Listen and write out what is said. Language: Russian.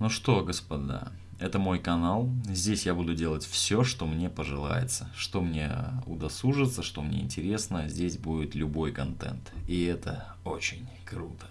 Ну что, господа, это мой канал. Здесь я буду делать все, что мне пожелается, что мне удосужится, что мне интересно. Здесь будет любой контент. И это очень круто.